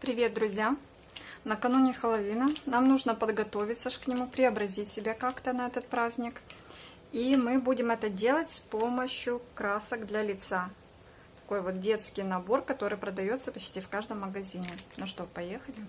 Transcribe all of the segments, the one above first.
Привет, друзья! Накануне Хэллоуина нам нужно подготовиться к нему, преобразить себя как-то на этот праздник. И мы будем это делать с помощью красок для лица. Такой вот детский набор, который продается почти в каждом магазине. Ну что, поехали!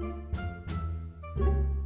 thank you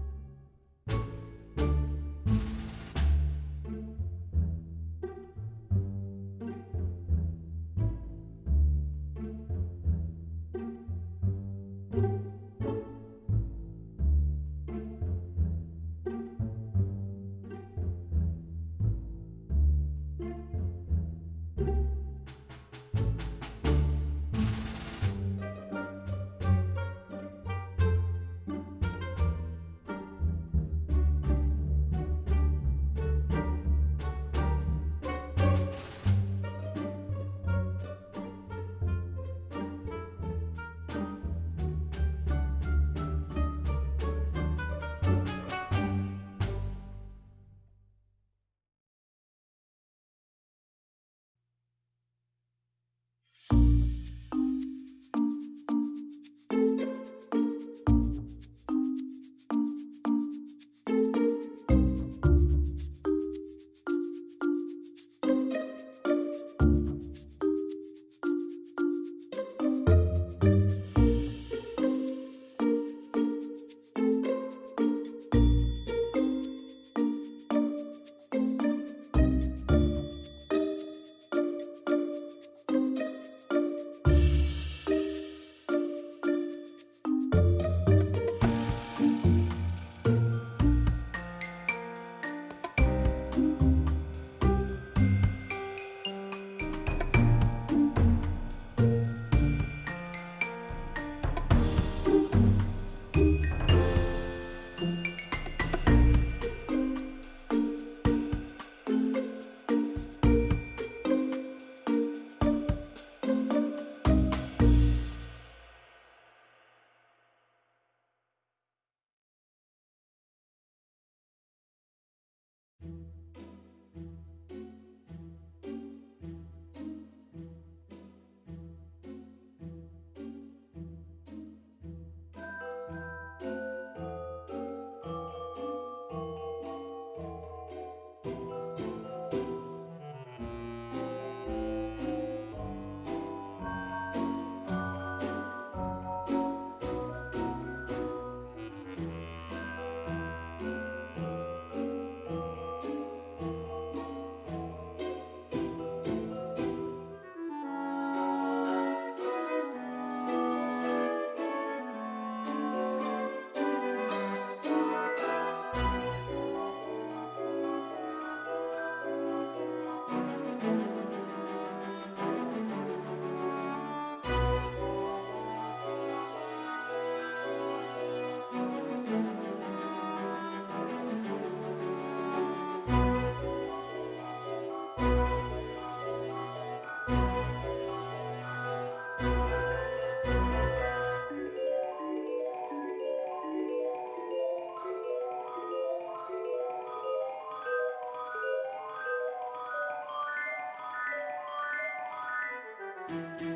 Ну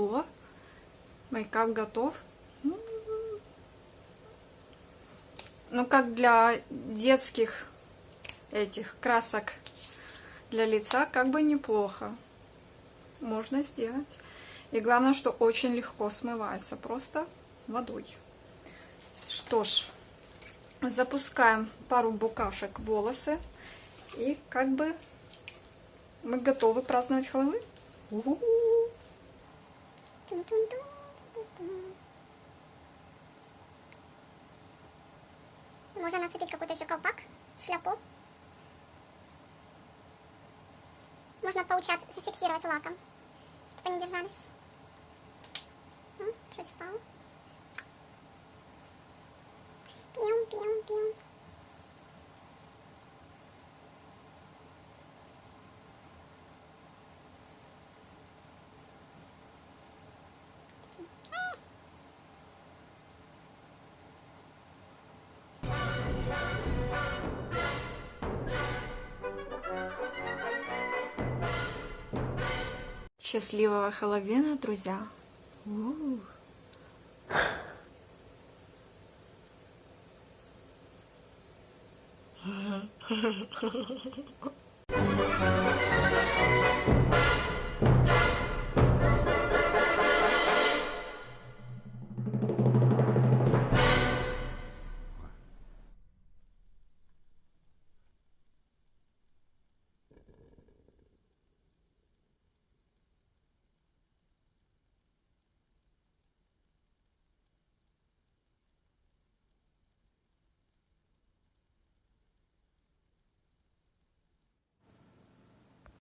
что, мейкап готов. Ну, как для детских этих красок для лица, как бы неплохо. Можно сделать. И главное, что очень легко смывается, просто водой. Что ж, запускаем пару букашек в волосы. И как бы мы готовы праздновать Хэллоуин. У -у -у. Можно нацепить какой-то еще колпак, шляпу. Можно паучат зафиксировать лаком, чтобы они держались. Что, спал? Счастливого Хэллоуина, друзья! У -у -у. Ha ha ha ha ha.